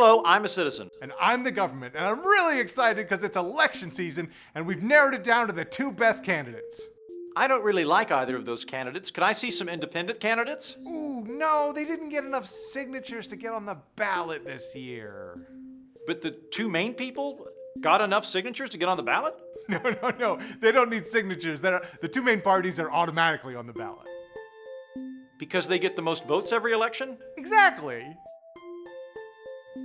Hello, I'm a citizen. And I'm the government, and I'm really excited because it's election season and we've narrowed it down to the two best candidates. I don't really like either of those candidates. Could I see some independent candidates? Ooh, no, they didn't get enough signatures to get on the ballot this year. But the two main people got enough signatures to get on the ballot? No, no, no, they don't need signatures. They're, the two main parties are automatically on the ballot. Because they get the most votes every election? Exactly.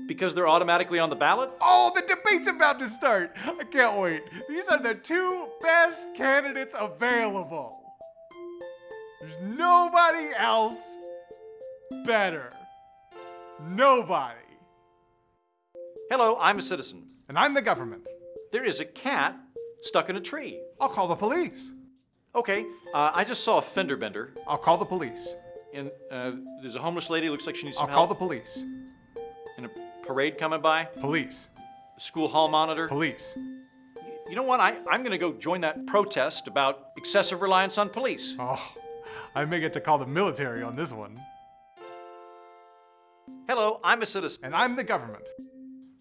Because they're automatically on the ballot? Oh, the debate's about to start. I can't wait. These are the two best candidates available. There's nobody else better. Nobody. Hello, I'm a citizen. And I'm the government. There is a cat stuck in a tree. I'll call the police. Okay, uh, I just saw a fender bender, I'll call the police. and uh, there's a homeless lady. Looks like she needs some I'll some call the police. Parade coming by. Police. School hall monitor. Police. You know what? I, I'm going to go join that protest about excessive reliance on police. Oh, I may get to call the military on this one. Hello, I'm a citizen. And I'm the government.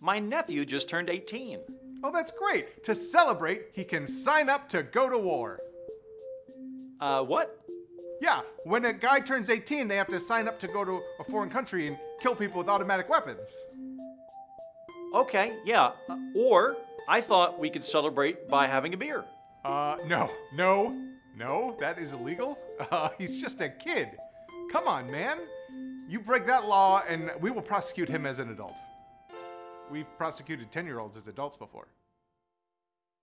My nephew just turned 18. Oh, that's great. To celebrate, he can sign up to go to war. Uh, what? Yeah, when a guy turns 18, they have to sign up to go to a foreign country and kill people with automatic weapons. Okay, yeah. Uh, or I thought we could celebrate by having a beer. Uh, no, no, no, that is illegal. Uh, he's just a kid. Come on, man. You break that law and we will prosecute him as an adult. We've prosecuted 10 year olds as adults before.